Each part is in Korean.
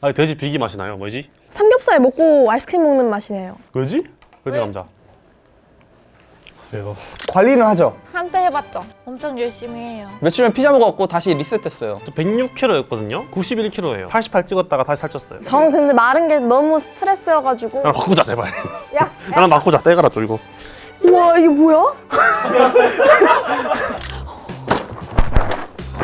아니 돼지 비기 맛이 나요. 뭐지? 삼겹살 먹고 아이스크림 먹는 맛이네요. 왜지? 돼지 감자. 이거 관리는 하죠. 한때 해봤죠. 엄청 열심히 해요. 며칠 전 피자 먹었고 다시 리셋했어요. 저 106kg였거든요. 91kg예요. 88 찍었다가 다시 살쪘어요. 전 근데 마른 게 너무 스트레스여가지고. 나랑 바꾸자 제발. 야, 나랑 바꾸자. 떼가라 줘 이거. 우와 이게 뭐야?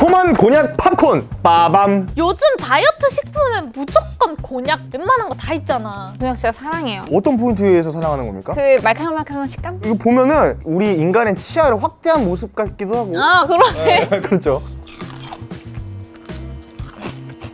포만 곤약 팝콘 빠밤. 요즘 다이어트 식품은 무조건 곤약 웬만한 거 다 있잖아. 곤약 진짜 사랑해요. 어떤 포인트에서 사랑하는 겁니까? 그 말캉말캉한 식감? 이거 보면은 우리 인간의 치아를 확대한 모습 같기도 하고. 아 그러네. 그렇죠.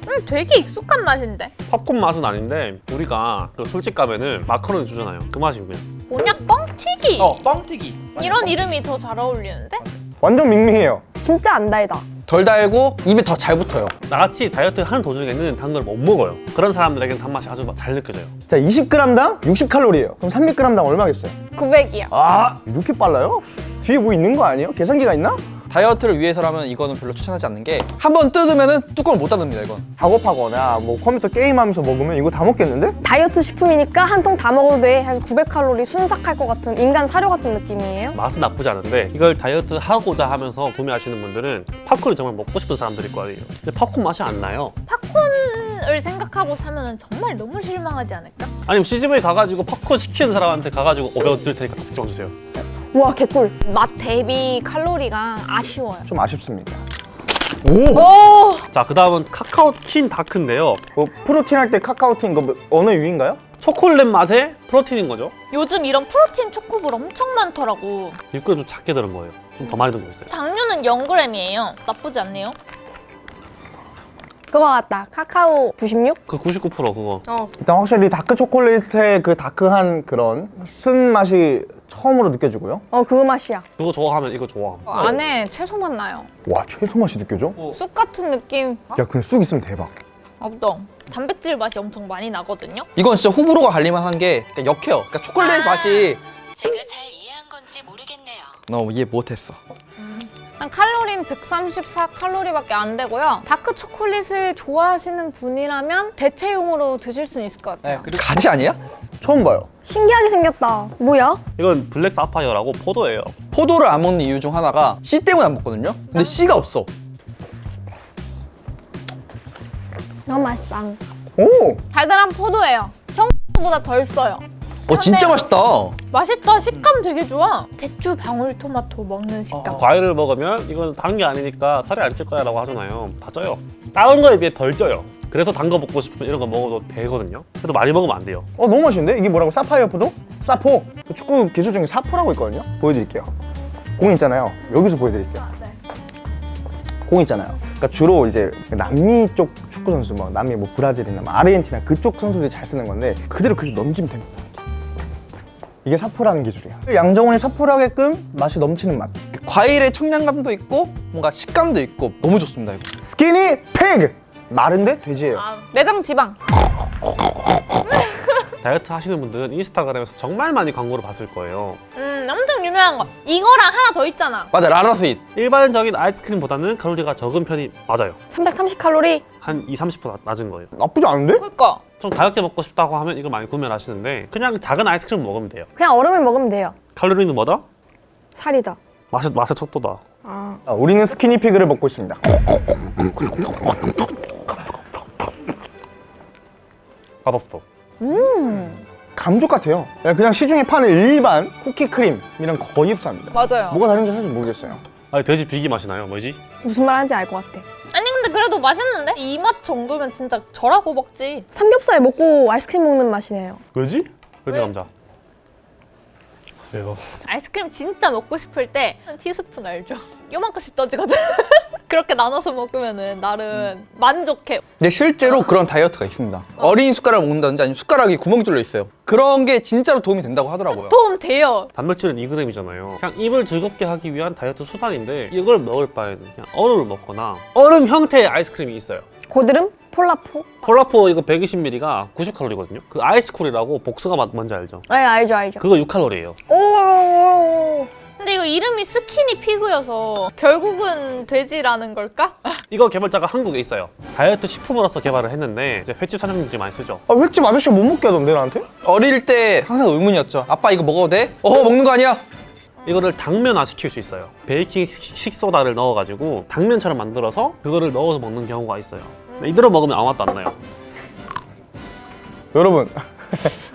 음, 되게 익숙한 맛인데. 팝콘 맛은 아닌데 우리가 그 술집 가면은 마카로니 주잖아요. 그 맛이 그냥. 곤약 뻥튀기. 어, 뻥튀기. 이런 이름이 더 잘 어울리는데? 완전 밍밍해요. 진짜 안 달다. 덜 달고 입에 더 잘 붙어요. 나같이 다이어트 하는 도중에는 단 걸 못 먹어요. 그런 사람들에게는 단맛이 아주 잘 느껴져요. 자, 20g당 60칼로리예요. 그럼 300g당 얼마겠어요? 900이요. 아, 이렇게 빨라요? 뒤에 뭐 있는 거 아니에요? 계산기가 있나? 다이어트를 위해서라면 이거는 별로 추천하지 않는 게 한 번 뜯으면은 뚜껑을 못 닫습니다 이건. 작업하거나 뭐 컴퓨터 게임하면서 먹으면 이거 다 먹겠는데? 다이어트 식품이니까 한 통 다 먹어도 돼. 해서 900칼로리 순삭할 것 같은 인간 사료 같은 느낌이에요. 맛은 나쁘지 않은데 이걸 다이어트 하고자 하면서 구매하시는 분들은 팝콘이 정말 먹고 싶은 사람들일 거예요. 근데 팝콘 맛이 안 나요. 팝콘을 생각하고 사면은 정말 너무 실망하지 않을까? 아니면 CGV 가가지고 팝콘 시키는 사람한테 가가지고 500원 드릴 테니까 특정 주세요. 우와 개꿀. 맛 대비 칼로리가 아쉬워요. 좀 아쉽습니다. 오! 오! 자, 그 다음은 카카오 킨 다크인데요. 뭐 프로틴 할 때 카카오틴 거 어느 유인가요? 초콜릿 맛의 프로틴인 거죠. 요즘 이런 프로틴 초코볼 엄청 많더라고. 6g 좀 작게 들은 거예요. 좀 더 많이 든 거 있어요. 당류는 0g이에요. 나쁘지 않네요. 그거 같다. 카카오 96? 그 99% 그거. 어. 일단 확실히 다크 초콜릿의 그 다크한 그런 쓴 맛이 처음으로 느껴지고요. 어 그거 맛이야. 그거 좋아하면 이거 좋아. 어, 안에 채소 맛 나요. 와, 채소 맛이 느껴져? 쑥 같은 느낌. 야, 그냥 쑥 있으면 대박. 없동. 단백질 맛이 엄청 많이 나거든요. 이건 진짜 호불호가 갈릴만 한게 역해요. 그러니까 초콜릿 아. 맛이 제가 잘 이해한 건지 모르겠네요. 너무 이해 못했어. 한 칼로리는 134 칼로리밖에 안 되고요. 다크 초콜릿을 좋아하시는 분이라면 대체용으로 드실 수는 있을 것 같아요. 가지 아니야? 처음 봐요. 신기하게 생겼다. 뭐야? 이건 블랙 사파이어라고 포도예요. 포도를 안 먹는 이유 중 하나가 씨 때문에 안 먹거든요. 근데 씨가 없어. 너무 맛있다. 오! 달달한 포도예요. 형보다 덜 써요. 어 진짜 맛있다. 맛있다. 식감 되게 좋아. 대추 방울토마토 먹는 식감. 과일을 먹으면 이건 단 게 아니니까 살이 안 찔 거야 라고 하잖아요. 다 쪄요. 다른 거에 비해 덜 쪄요. 그래서 단 거 먹고 싶으면 이런 거 먹어도 되거든요. 그래도 많이 먹으면 안 돼요. 어, 너무 맛있는데? 이게 뭐라고? 사파이어 포도? 사포. 그 축구 기술 중에 사포라고 있거든요. 보여드릴게요. 공 있잖아요. 여기서 보여드릴게요. 공 있잖아요. 그러니까 주로 이제 남미 쪽 축구 선수, 뭐 남미 뭐 브라질이나 뭐 아르헨티나 그쪽 선수들이 잘 쓰는 건데 그대로 그렇게 넘기면 됩니다. 이게 사포라는 기술이야. 양정원이 사포를 하게끔 맛이 넘치는 맛. 과일의 청량감도 있고 뭔가 식감도 있고 너무 좋습니다 이거. 스키니 피그! 마른데 돼지예요. 내장 지방. 다이어트 하시는 분들은 인스타그램에서 정말 많이 광고를 봤을 거예요. 음, 엄청 유명한 거. 이거랑 하나 더 있잖아. 맞아 라라스윗. 일반적인 아이스크림보다는 칼로리가 적은 편이 맞아요. 330 칼로리. 한 2, 30% 낮은 거예요. 나쁘지 않은데? 그니까. 좀 가볍게 먹고 싶다고 하면 이걸 많이 구매를 하시는데 그냥 작은 아이스크림 먹으면 돼요. 그냥 얼음을 먹으면 돼요. 칼로리는 뭐다? 살이다. 맛의, 맛의 척도다. 아. 아, 우리는 스키니 피그를 먹고 있습니다. 맛없어. 감쪽 같아요. 그냥 그냥 시중에 파는 일반 쿠키 크림이랑 거의 흡사합니다. 맞아요. 뭐가 다른지 사실 모르겠어요. 아니 돼지 비기 맛이 나요. 뭐지? 무슨 말 하는지 알 것 같아. 아니 근데 그래도 맛있는데? 이 맛 정도면 진짜 저라고 먹지. 삼겹살 먹고 아이스크림 먹는 맛이네요. 왜지? 돼지 감자. 이거 아이스크림 진짜 먹고 싶을 때 티스푼 알죠? 요만큼씩 떠지거든. 그렇게 나눠서 먹으면은 나름 만족해. 근데 실제로 그런 다이어트가 있습니다. 어 린 숟가락을 먹는다든지 아니면 숟가락이 구멍이 뚫려 있어요. 그런 게 진짜로 도움이 된다고 하더라고요. 도움 돼요. 단백질은 2g이잖아요. 그냥 입을 즐겁게 하기 위한 다이어트 수단인데 이걸 먹을 바에는 그냥 얼음을 먹거나 얼음 형태의 아이스크림이 있어요. 고드름? 폴라포? 폴라포 이거 120ml가 90칼로리거든요. 그 아이스쿨이라고 복숭아 맛 뭔지 알죠? 네 알죠 알죠. 그거 6칼로리예요. 오. 근데 이거 이름이 skinny pig여서 결국은 돼지라는 걸까? 이거 개발자가 한국에 있어요. 다이어트 식품으로서 개발을 했는데 이제 횟집 사장님들이 많이 쓰죠. 아, 횟집 아저씨가 못 먹게 하던데 나한테? 어릴 때 항상 의문이었죠. 아빠 이거 먹어도 돼? 어 먹는 거 아니야? 이거를 당면화 시킬 수 있어요. 베이킹 식소다를 넣어가지고 당면처럼 만들어서 그거를 넣어서 먹는 경우가 있어요. 근데 이대로 먹으면 아무 맛도 안 나요. 여러분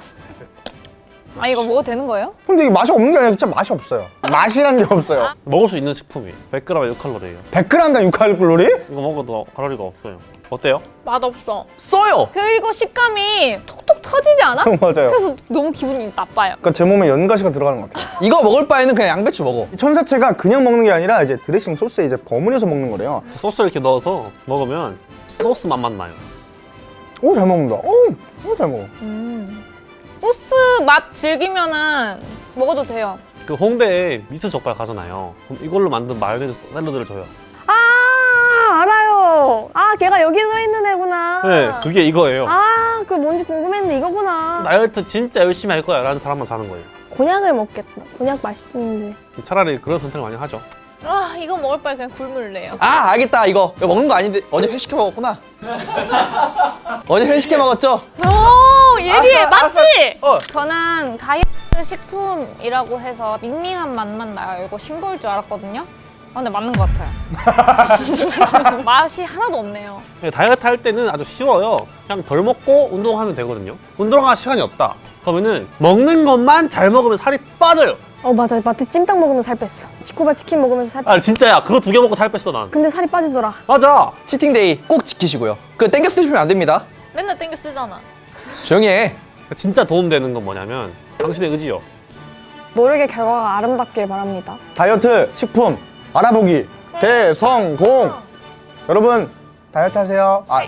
아 이거 먹어도 되는 거예요? 근데 이게 맛이 없는 게 아니라 진짜 맛이 없어요 맛이란 게 없어요 먹을 수 있는 식품이 100g에 6칼로리예요. 100g당 6칼로리? 이거 먹어도 칼로리가 없어요. 어때요? 맛없어. 써요. 그리고 식감이 톡톡 터지지 않아? 맞아요 그래서 너무 기분이 나빠요. 그러니까 제 몸에 연가시가 들어가는 것 같아요 이거 먹을 바에는 그냥 양배추 먹어. 이 천사채가 그냥 먹는 게 아니라 이제 드레싱 소스에 이제 버무려서 먹는 거래요 소스를 이렇게 넣어서 먹으면 소스 맛만 나요. 오 잘 먹는다 오잘 먹어 소스 맛 즐기면은 먹어도 돼요. 그 홍대에 미스 족발 가잖아요. 그럼 이걸로 만든 마요네즈 샐러드를 줘요. 아 알아요. 아 걔가 여기 들어있는 애구나. 네, 그게 이거예요. 아, 그 뭔지 궁금했는데 이거구나. 다이어트 진짜 열심히 할 거야 라는 사람만 사는 거예요. 곤약을 먹겠다. 곤약 맛있는데. 차라리 그런 선택을 많이 하죠. 아 이거 먹을 바에 그냥 굴물래요. 아 알겠다 이거. 이거 먹는 거 아닌데 어제 회식해 먹었구나. 어제 회식해 먹었죠? 오 예리해 맞지? 저는 다이어트 식품이라고 해서 밍밍한 맛만 나요. 이거 싱거울 줄 알았거든요. 아, 근데 맞는 것 같아요. 맛이 하나도 없네요. 네, 다이어트 할 때는 아주 쉬워요. 그냥 덜 먹고 운동하면 되거든요. 운동할 시간이 없다. 그러면은 먹는 것만 잘 먹으면 살이 빠져요. 어 맞아. 마트 찜닭 먹으면 살 뺐어. 치코바 치킨 먹으면서 살. 뺐... 아 진짜야. 그거 두 개 먹고 살 뺐어 난. 근데 살이 빠지더라. 맞아. 치팅데이 꼭 지키시고요. 그 땡겨 쓰시면 안 됩니다. 맨날 땡겨 쓰잖아. 조용히 해. 진짜 도움되는 건 뭐냐면 당신의 의지요. 노력의 결과가 아름답길 바랍니다. 다이어트 식품 알아보기 대성공 여러분 다이어트 하세요 아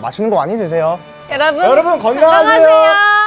맛있는 거 많이 드세요 여러분, 여러분 건강하세요. 건강하세요.